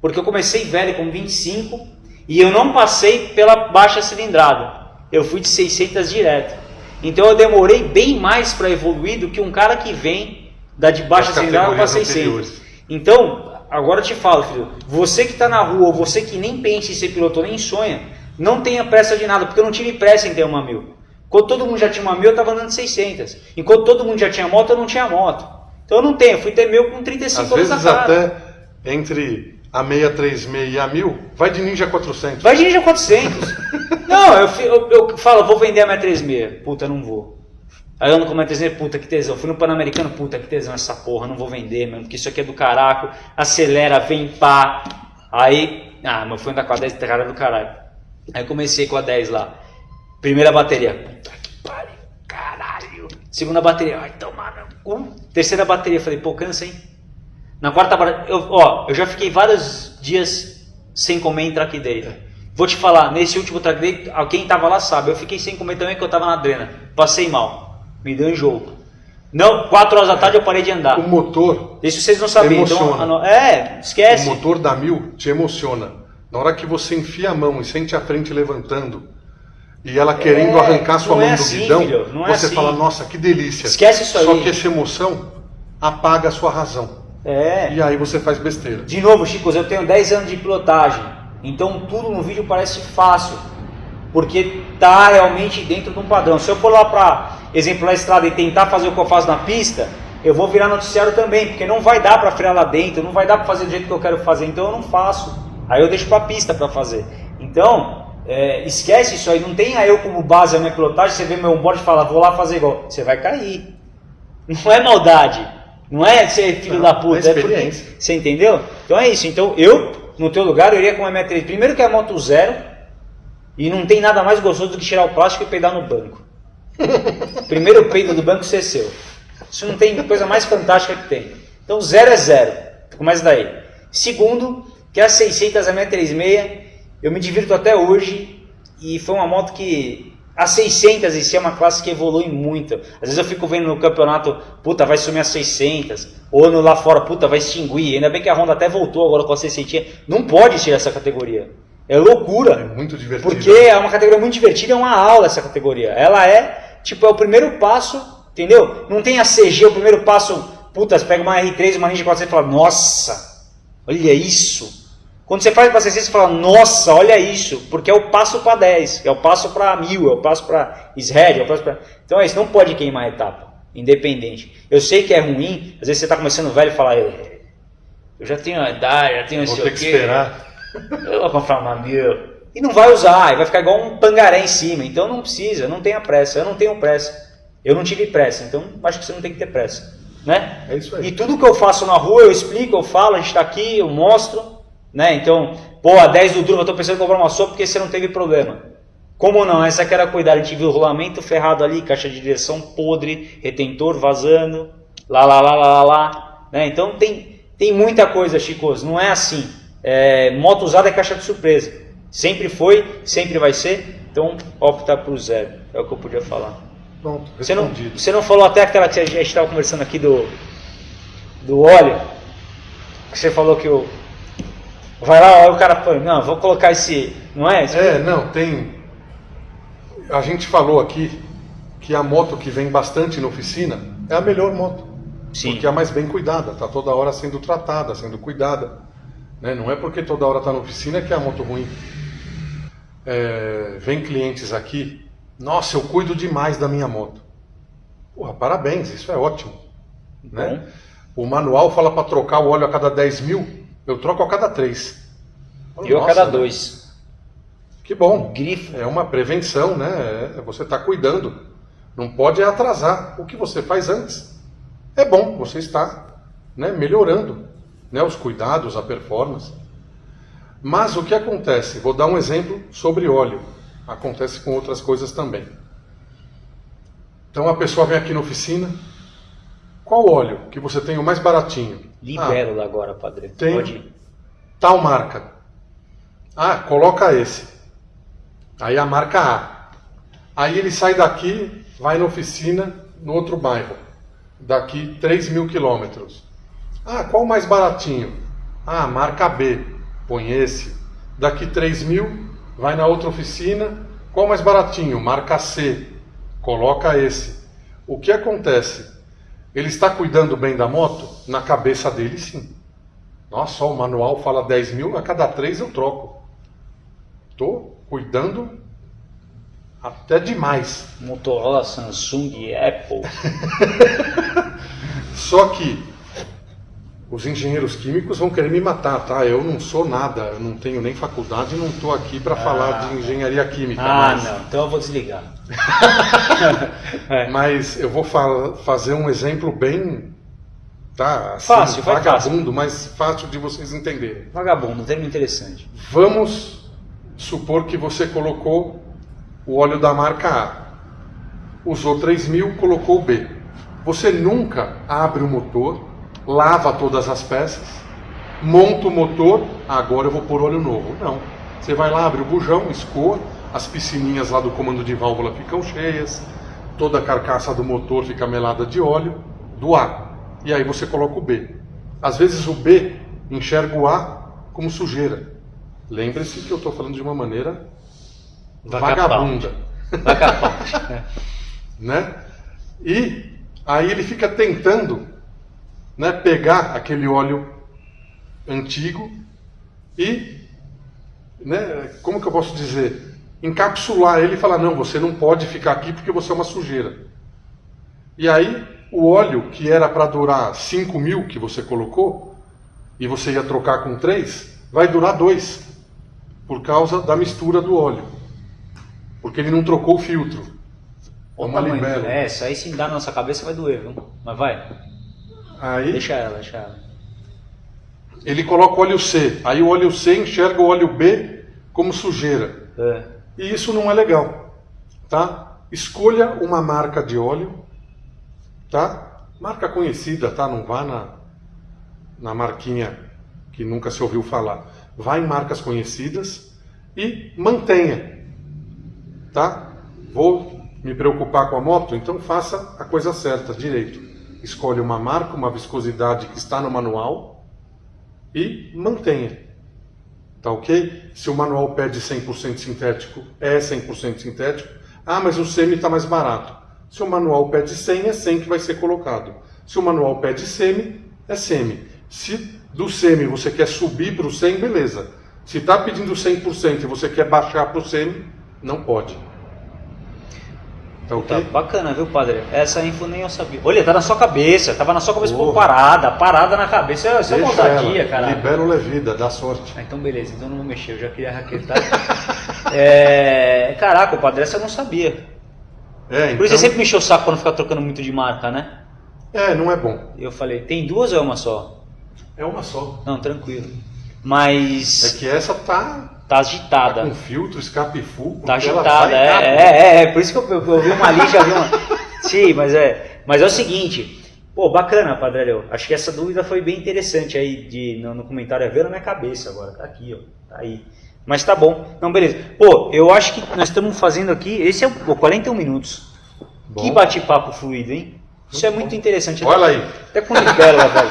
porque eu comecei velho com 25 e eu não passei pela baixa cilindrada. Eu fui de 600 direto. Então eu demorei bem mais para evoluir do que um cara que vem da de baixa cilindrada para 600. Anteriores. Então, agora eu te falo, filho, você que está na rua, ou você que nem pensa em ser piloto, nem sonha, não tenha pressa de nada, porque eu não tive pressa em ter uma mil. Quando todo mundo já tinha uma mil, eu estava andando de 600. Enquanto todo mundo já tinha moto, eu não tinha moto. Então eu não tenho, eu fui ter meu com 35 Às anos vezes até entre a 636 e a 1000, vai de Ninja 400. Vai de Ninja 400. não, eu, eu, eu, falo, vou vender a 636. Puta, não vou. Aí eu ando com a 636, puta, que tesão. Fui no Pan-Americano, puta, que tesão essa porra, não vou vender, mano, porque isso aqui é do caraco. Acelera, vem pá. Aí, ah, mas fui andar com a 10, cara do caralho. Aí comecei com a 10 lá. Primeira bateria. Puta que pariu, caralho. Segunda bateria, ai, tomar no cu. Terceira bateria, falei, pô, cansa, hein? Na quarta eu, ó, eu já fiquei vários dias sem comer em track day. Vou te falar, nesse último track day, quem estava lá sabe, eu fiquei sem comer também porque eu estava na drena. Passei mal, me deu enjoo. Não, 4 horas da tarde eu parei de andar. O motor. Isso vocês não sabiam. Então, é, esquece. O motor da mil te emociona. Na hora que você enfia a mão e sente a frente levantando e ela querendo é, arrancar sua mão é do assim, guidão, filho, é você assim. fala, nossa, que delícia. Esquece isso aí. Só que essa emoção apaga a sua razão. É. E aí você faz besteira. De novo, Chico, eu tenho 10 anos de pilotagem. Então tudo no vídeo parece fácil. Porque tá realmente dentro de um padrão. Se eu for lá para exemplar a estrada e tentar fazer o que eu faço na pista, eu vou virar noticiário também, porque não vai dar para frear lá dentro, não vai dar para fazer do jeito que eu quero fazer, então eu não faço. Aí eu deixo para pista para fazer. Então, é, esquece isso aí, não tenha eu como base a minha pilotagem, você vê meu onboard e fala, vou lá fazer igual. Você vai cair. Não é maldade. Não é ser filho não, da puta, é, é porque. Você entendeu? Então é isso. Então eu, no teu lugar, eu iria com uma M3. Primeiro que é a moto zero. E não tem nada mais gostoso do que tirar o plástico e peidar no banco. Primeiro o peido do banco ser seu. Isso não tem coisa mais fantástica que tem. Então zero é zero. Começa daí. Segundo, que a 600 a 636, eu me divirto até hoje. E foi uma moto que a 600 em si é uma classe que evolui muito. Às vezes eu fico vendo no campeonato, puta, vai sumir a 600. Ou no lá fora, puta, vai extinguir. Ainda bem que a Honda até voltou agora com a 600. Não pode tirar essa categoria. É loucura. É muito divertido. Porque é uma categoria muito divertida, é uma aula essa categoria. Ela é, tipo, é o primeiro passo, entendeu? Não tem a CG, o primeiro passo, puta, você pega uma R3, uma Ninja 400 e fala, nossa, olha isso. Quando você faz para 600, você fala, nossa, olha isso, porque é o passo para 10, é o passo para 1000, é o passo para SRED, é o passo para... Então é isso, não pode queimar a etapa, independente. Eu sei que é ruim, às vezes você está começando velho e fala, eu já tenho a idade, já tenho esse o quê. esperar. Eu vou comprar uma 1000. E não vai usar, e vai ficar igual um pangaré em cima, então não precisa, não tenha pressa, eu não tenho pressa. Eu não tive pressa, então acho que você não tem que ter pressa. Né? É isso aí. E tudo que eu faço na rua, eu explico, eu falo, a gente está aqui, eu mostro, né? Então, pô, a 10 do Durva, eu tô pensando em comprar uma sua porque você não teve problema. Como não? Essa que era cuidar, a gente viu o rolamento ferrado ali, caixa de direção podre, retentor vazando, lá, lá, lá, lá, lá, lá. Né? Então tem, tem muita coisa, Chicos, não é assim. É, moto usada é caixa de surpresa. Sempre foi, sempre vai ser, então opta por zero. É o que eu podia falar. Pronto, você não, você não falou até aquela que a gente estava conversando aqui do, do óleo, você falou que o, Vai lá, o cara põe, não, vou colocar esse. Não é? Esse é, não, tem. A gente falou aqui que a moto que vem bastante na oficina é a melhor moto. Sim. Porque é a mais bem cuidada, está toda hora sendo tratada, sendo cuidada. Né? Não é porque toda hora está na oficina que é a moto ruim. É, vem clientes aqui, nossa, eu cuido demais da minha moto. Porra, parabéns, isso é ótimo. Né? O manual fala para trocar o óleo a cada 10 mil, eu troco a cada três. Eu a cada né? dois. Que bom. Grifo. É uma prevenção, né? É, você está cuidando. Não pode atrasar o que você faz antes. É bom, você está né, melhorando né, os cuidados, a performance. Mas o que acontece? Vou dar um exemplo sobre óleo. Acontece com outras coisas também. Então a pessoa vem aqui na oficina. Qual óleo que você tem o mais baratinho? Libero ah, agora, padre. Tem Pode tal marca. Ah, coloca esse. Aí a marca A. Aí ele sai daqui, vai na oficina no outro bairro. Daqui 3 mil quilômetros. Ah, qual o mais baratinho? Ah, marca B. Põe esse. Daqui 3 mil, vai na outra oficina. Qual o mais baratinho? Marca C coloca esse. O que acontece? Ele está cuidando bem da moto? Na cabeça dele, sim. Nossa, o manual fala 10 mil, a cada três eu troco. Estou cuidando até demais. Motorola, Samsung, Apple. Só que os engenheiros químicos vão querer me matar, tá? Eu não sou nada, eu não tenho nem faculdade, não estou aqui para ah, falar de engenharia química. Ah, mas... não, então eu vou desligar. é. Mas eu vou fa fazer um exemplo bem. Tá, assim, fácil, vagabundo, mas fácil de vocês entenderem. Vagabundo, um termo interessante. Vamos supor que você colocou o óleo da marca A, usou 3 mil, colocou o B. Você nunca abre o motor lava todas as peças, monta o motor, agora eu vou pôr óleo novo. Não. Você vai lá, abre o bujão, escoa, as piscininhas lá do comando de válvula ficam cheias, toda a carcaça do motor fica melada de óleo do A. E aí você coloca o B. Às vezes o B enxerga o A como sujeira. Lembre-se que eu estou falando de uma maneira vagabunda. Vagabunda. né? E aí ele fica tentando né, pegar aquele óleo antigo e, né, como que eu posso dizer, encapsular ele e falar, não, você não pode ficar aqui porque você é uma sujeira. E aí, o óleo que era para durar 5 mil que você colocou, e você ia trocar com 3, vai durar 2, por causa da mistura do óleo. Porque ele não trocou o filtro. É uma. É, isso aí se dá na nossa cabeça vai doer, viu? Mas vai. Aí, deixa ela, deixa ela. Ele coloca o óleo C. Aí o óleo C enxerga o óleo B como sujeira. É. E isso não é legal. Tá? Escolha uma marca de óleo. Tá? Marca conhecida, tá? Não vá na, na marquinha que nunca se ouviu falar. Vá em marcas conhecidas e mantenha. Tá? Vou me preocupar com a moto? Então faça a coisa certa, direito escolhe uma marca, uma viscosidade que está no manual e mantenha. Tá ok? Se o manual pede 100% sintético, é 100% sintético. Ah, mas o semi está mais barato. Se o manual pede 100, é 100 que vai ser colocado. Se o manual pede semi, é semi. Se do semi você quer subir para o 100, beleza. Se está pedindo 100% e você quer baixar para o semi, não pode. Tá, okay? tá bacana, viu, padre? Essa info nem eu sabia. Olha, tá na sua cabeça, tava na sua cabeça, pô, parada, parada na cabeça. Isso é ousadia, cara. Libera o Levida, dá sorte. Ah, então beleza, então não vou mexer, eu já queria raquetar. é... Caraca, o padre, essa eu não sabia. É, então... Por isso você então- sempre mexeu o saco quando ficar trocando muito de marca, né? É, não é bom. Eu falei, tem duas ou é uma só? É uma só. Não, tranquilo. Mas. É que essa tá Tá agitada. Tá com filtro, escape full. Tá agitada, é, é, é, é, Por isso que eu, eu, eu vi uma ali, já vi uma. Sim, mas é. Mas é o seguinte. Pô, bacana, Padre Acho que essa dúvida foi bem interessante aí de, no, no comentário. É ver na minha cabeça agora. Tá aqui, ó. Tá aí. Mas tá bom. Não, beleza. Pô, eu acho que nós estamos fazendo aqui. Esse é o 41 minutos. Bom. Que bate-papo fluido, hein? Isso é muito interessante. Olha aí. Até com libela, velho.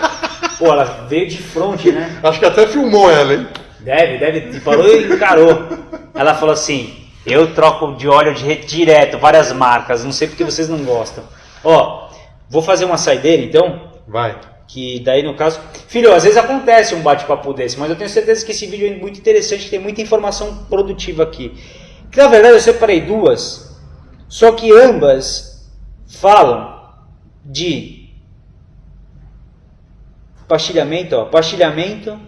Pô, ela veio de frente, né? Acho que até filmou ela, hein? Deve, deve. Falou e encarou. Ela falou assim: eu troco de óleo de direto, várias marcas, não sei porque vocês não gostam. Ó, vou fazer uma saideira então. Vai. Que daí no caso. Filho, às vezes acontece um bate-papo desse, mas eu tenho certeza que esse vídeo é muito interessante, tem muita informação produtiva aqui. Que na verdade eu separei duas, só que ambas falam de pastilhamento, ó, pastilhamento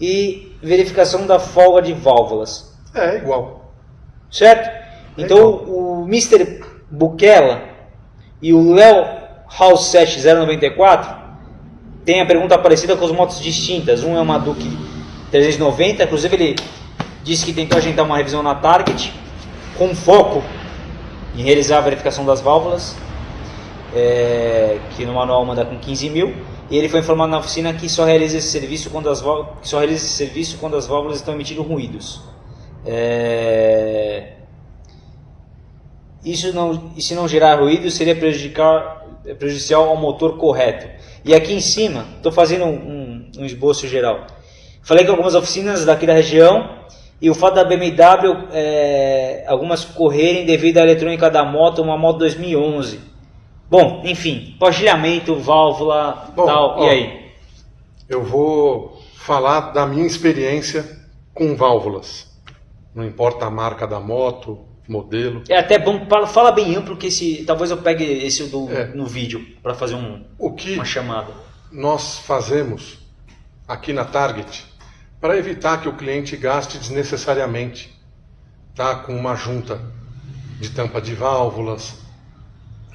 e verificação da folga de válvulas. É igual. Certo? Então o Mr. Bukela e o Léo House 7094 tem a pergunta parecida com as motos distintas. Um é uma Duke 390, inclusive ele disse que tentou agendar uma revisão na Target com foco em realizar a verificação das válvulas, é, que no manual manda com 15 mil. E ele foi informado na oficina que só realiza esse serviço quando as válvulas, só realiza esse serviço quando as válvulas estão emitindo ruídos. É, isso não, e se não gerar ruído, seria prejudicar, prejudicial ao motor correto. E aqui em cima, estou fazendo um, um, esboço geral. Falei que algumas oficinas daqui da região e o fato da BMW, é, algumas correrem devido à eletrônica da moto, uma moto 2011. Bom, enfim, pastilhamento, válvula, Bom, tal, ó, e aí? Eu vou falar da minha experiência com válvulas. Não importa a marca da moto, modelo. É até bom, fala bem amplo que esse, talvez eu pegue esse do, é. no vídeo para fazer um, o que uma chamada. Nós fazemos aqui na Target para evitar que o cliente gaste desnecessariamente, tá? Com uma junta de tampa de válvulas,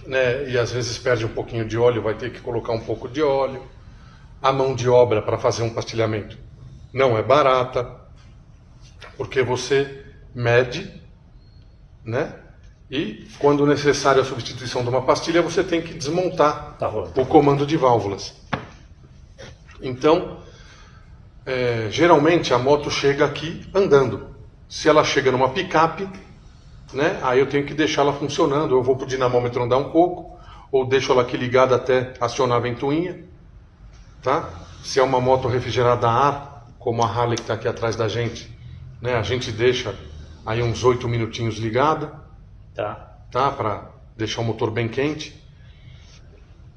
né? E às vezes perde um pouquinho de óleo, vai ter que colocar um pouco de óleo. A mão de obra para fazer um pastilhamento não é barata, porque você mede né? E quando necessário a substituição de uma pastilha, você tem que desmontar tá o comando de válvulas. Então, é, geralmente a moto chega aqui andando. Se ela chega numa picape, né, aí eu tenho que deixá-la funcionando. Eu vou para o dinamômetro andar um pouco, ou deixo ela aqui ligada até acionar a ventoinha. Tá? Se é uma moto refrigerada a ar, como a Harley que está aqui atrás da gente, né, a gente deixa aí uns 8 minutinhos ligada. Tá. Tá? Para deixar o motor bem quente.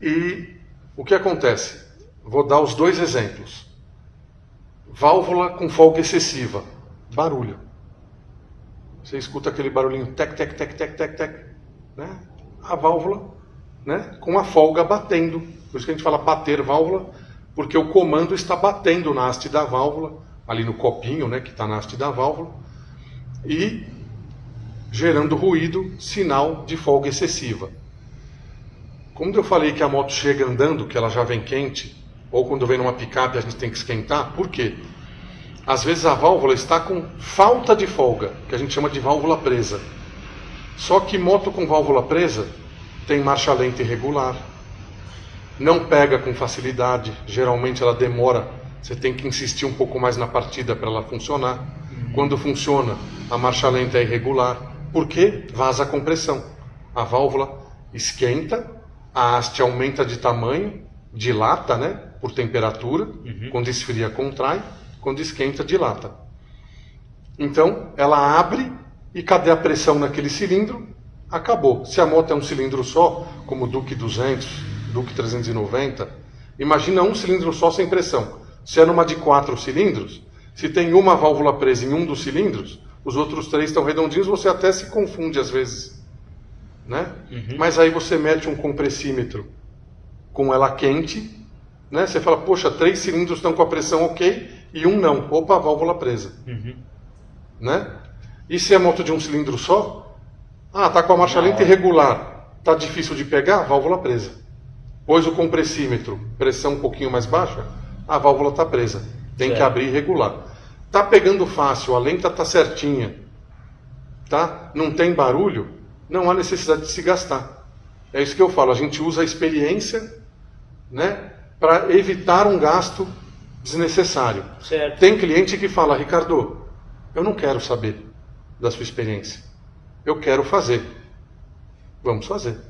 E o que acontece? Vou dar os dois exemplos. Válvula com folga excessiva. Barulho. Você escuta aquele barulhinho tec, tec, tec, tec, tec, tec. Né? A válvula né? com a folga batendo. Por isso que a gente fala bater válvula, porque o comando está batendo na haste da válvula, ali no copinho né, que está na haste da válvula e gerando ruído, sinal de folga excessiva. Quando eu falei que a moto chega andando, que ela já vem quente, ou quando vem numa picape a gente tem que esquentar, por quê? Às vezes a válvula está com falta de folga, que a gente chama de válvula presa. Só que moto com válvula presa tem marcha lenta irregular, não pega com facilidade, geralmente ela demora, você tem que insistir um pouco mais na partida para ela funcionar. Quando funciona, a marcha lenta é irregular, porque vaza a compressão. A válvula esquenta, a haste aumenta de tamanho, dilata, né, por temperatura, uhum. quando esfria contrai, quando esquenta dilata. Então, ela abre e cadê a pressão naquele cilindro? Acabou. Se a moto é um cilindro só, como o Duke 200, Duke 390, imagina um cilindro só sem pressão. Se é numa de quatro cilindros, se tem uma válvula presa em um dos cilindros, os outros três estão redondinhos, você até se confunde às vezes. Né? Uhum. Mas aí você mete um compressímetro com ela quente, né? você fala, poxa, três cilindros estão com a pressão ok e um não. Opa, válvula presa. Uhum. Né? E se é moto de um cilindro só? Ah, tá com a marcha lenta irregular. Tá difícil de pegar? Válvula presa. Pôs o compressímetro, pressão um pouquinho mais baixa, a válvula está presa. Tem certo. que abrir e regular. Tá pegando fácil, a lenta tá certinha, tá? Não tem barulho, não há necessidade de se gastar. É isso que eu falo, a gente usa a experiência, né, para evitar um gasto desnecessário. Certo. Tem cliente que fala, Ricardo, eu não quero saber da sua experiência. Eu quero fazer. Vamos fazer.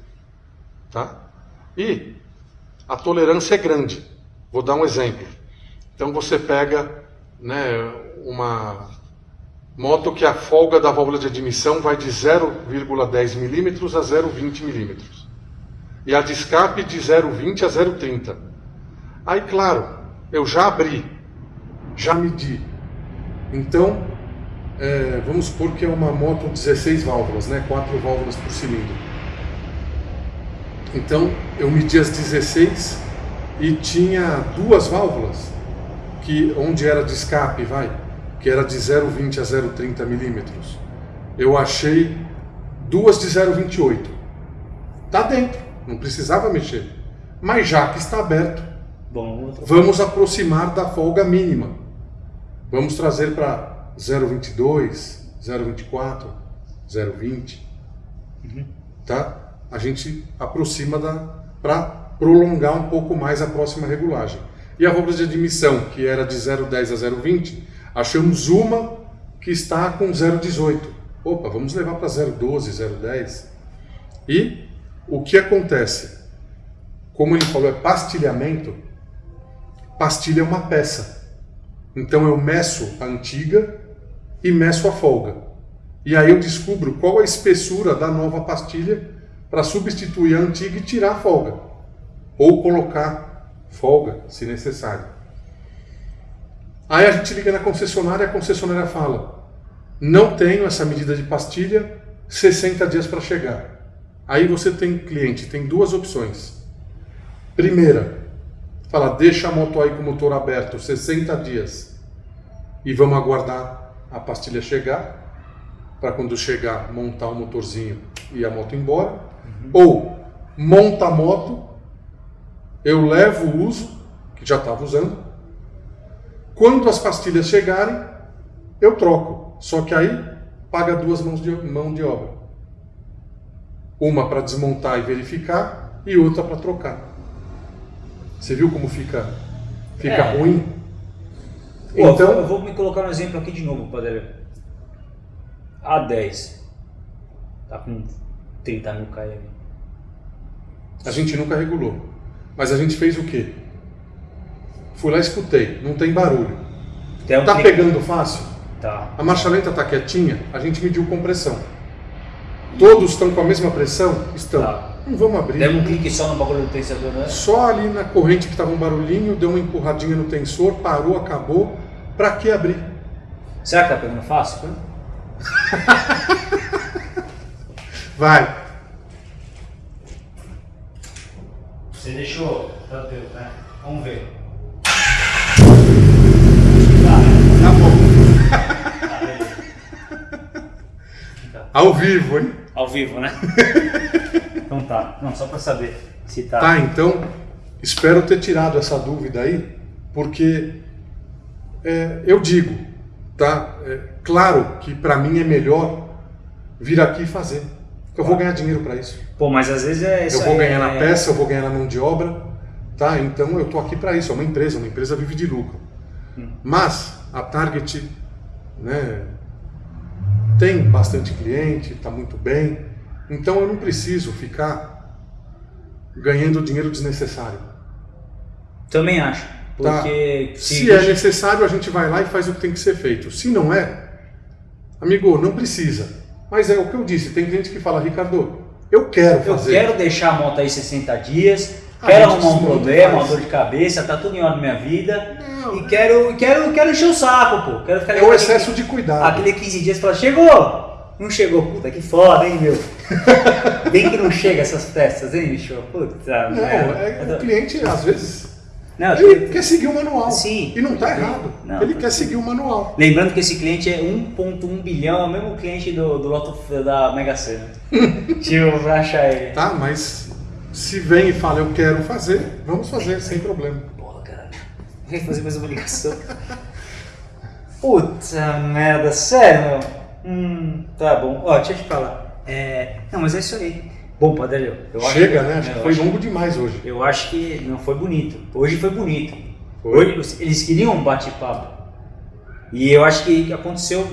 Tá? E a tolerância é grande. Vou dar um exemplo. Então você pega né, uma moto que a folga da válvula de admissão vai de 0,10 milímetros a 0,20 milímetros. E a de escape de 0,20 a 0,30. Aí, claro, eu já abri, já medi. Então, é, vamos supor que é uma moto 16 válvulas, né? 4 válvulas por cilindro. Então, eu medi as 16 e tinha duas válvulas que onde era de escape, vai, que era de 0,20 a 0,30 milímetros, eu achei duas de 0,28. Tá dentro, não precisava mexer. Mas já que está aberto, Bom, vamos aproximar da folga mínima. Vamos trazer para 0,22, 0,24, 0,20. Tá? A gente aproxima da para prolongar um pouco mais a próxima regulagem. E a válvula de admissão, que era de 0,10 a 0,20, achamos uma que está com 0,18. Opa, vamos levar para 0,12, 0,10. E o que acontece? Como ele falou, é pastilhamento. Pastilha é uma peça. Então eu meço a antiga e meço a folga. E aí eu descubro qual a espessura da nova pastilha para substituir a antiga e tirar a folga. Ou colocar folga, se necessário. Aí a gente liga na concessionária e a concessionária fala: não tenho essa medida de pastilha, 60 dias para chegar. Aí você tem cliente, tem duas opções. Primeira, fala, deixa a moto aí com o motor aberto 60 dias e vamos aguardar a pastilha chegar para quando chegar montar o motorzinho e a moto embora. Ou monta a moto, eu levo o uso, que já estava usando. Quando as pastilhas chegarem, eu troco. Só que aí paga duas mãos de, mão de obra. Uma para desmontar e verificar e outra para trocar. Você viu como fica, fica É. ruim? Pô, Então, eu vou me colocar um exemplo aqui de novo, Padre. A10. Tá com 30 mil km. A gente nunca regulou. Mas a gente fez o quê? Fui lá e escutei, não tem barulho. Tem um Tá clique- pegando fácil? Tá. A marcha lenta tá quietinha? A gente mediu compressão. Todos estão com a mesma pressão? Estão. Tá. Não vamos abrir. Demos um clique só no bagulho do tensador, né? Só ali na corrente que tava um barulhinho, deu uma empurradinha no tensor, parou, acabou. Pra que abrir? Será que tá pegando fácil? Vai. Você deixou tranquilo, né? Vamos ver. Tá bom. Ao vivo, hein? Ao vivo, né? então tá. Não, só pra saber se tá. Tá, então, espero ter tirado essa dúvida aí, porque é, eu digo, tá? É, claro que para mim é melhor vir aqui e fazer. porque Eu vou ganhar dinheiro para isso. Pô, mas às vezes é isso Eu vou ganhar na é- peça, eu vou ganhar na mão de obra, tá? Então eu tô aqui para isso. É uma empresa, uma empresa vive de lucro. Hum. Mas a Target, né? Tem bastante cliente, está muito bem. Então eu não preciso ficar ganhando dinheiro desnecessário. Também acho. Tá. Porque Se é necessário, a gente vai lá e faz o que tem que ser feito. Se não é, amigo, não precisa. Mas é o que eu disse, tem gente que fala, Ricardo, eu quero Eu fazer. quero deixar a moto aí 60 dias, A quero arrumar um problema, uma dor de cabeça, tá tudo em ordem na minha vida. Não. E quero, quero, quero encher o saco, pô. Quero ficar É o excesso aquele- de cuidado. Aquele 15 dias fala, chegou! Não chegou, puta que foda, hein, meu? Bem que não chega essas festas, hein, bicho? Puta, Não, é, o cliente às vezes Não, ele quer seguir o manual. Sim. E não está errado. Não, ele tá quer seguir o manual. Lembrando que esse cliente é 1.1 bilhão, é o mesmo cliente do, do loto da Mega Sena. tipo, pra achar ele. Tá? Mas se vem e fala eu quero fazer, vamos fazer sem problema. Porra, caralho. Vai fazer mais uma ligação. Puta merda, sério, meu? Hum, tá bom. Ó, deixa eu te falar. É... Não, mas é isso aí. Bom, Padre, eu acho Chega, que- né? Acho que foi acho- longo demais hoje. Eu acho que não foi bonito. Hoje foi bonito. Foi. Hoje eles queriam um bate-papo. E eu acho que aconteceu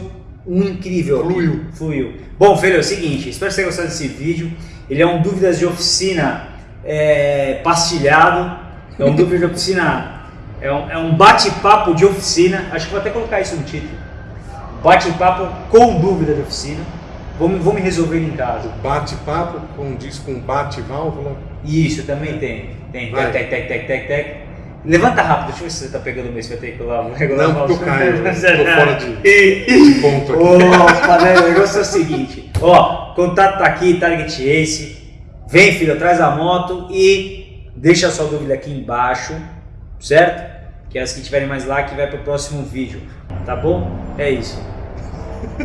um incrível. aqui. Fluiu. Fluiu. Bom, filho, é o seguinte, espero que você tenha gostado desse vídeo. Ele é um dúvidas de oficina é, pastilhado. É um dúvida de oficina. É um, é um bate-papo de oficina. Acho que vou até colocar isso no título. Bate-papo com dúvida de oficina. Vou, me- vou me resolver em casa. Bate-papo, com diz com bate-válvula. Isso, também tem. Tem, Vai. tec, tec, tec, tec, tec. Levanta rápido, deixa eu ver se você tá pegando o mês que eu tenho que lá. Não, porque eu caio, eu tô fora de- de ponto aqui. Opa, né? O negócio é o seguinte: ó, contato tá aqui, Target Ace. Vem, filho, traz a moto e deixa a sua dúvida aqui embaixo, certo? que as que tiverem mais like vai pro próximo vídeo. Tá bom? É isso.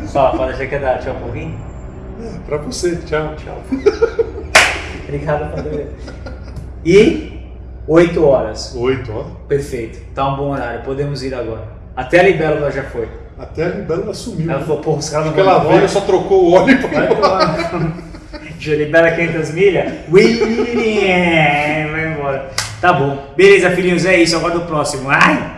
Só, pode deixar que dar tchau um pouquinho? Pra você, tchau, tchau. Obrigado, Padre. E 8 horas. Oito, ó. Perfeito. Tá um bom horário. Podemos ir agora. Até a Libélula já foi. Até a Libélula sumiu. Ela falou, pô, os caras não vão ela veio, só trocou o óleo pra Vai embora. Já libera 500 milhas? Vai embora. Tá bom. Beleza, filhinhos, é isso. Agora do próximo. Ai!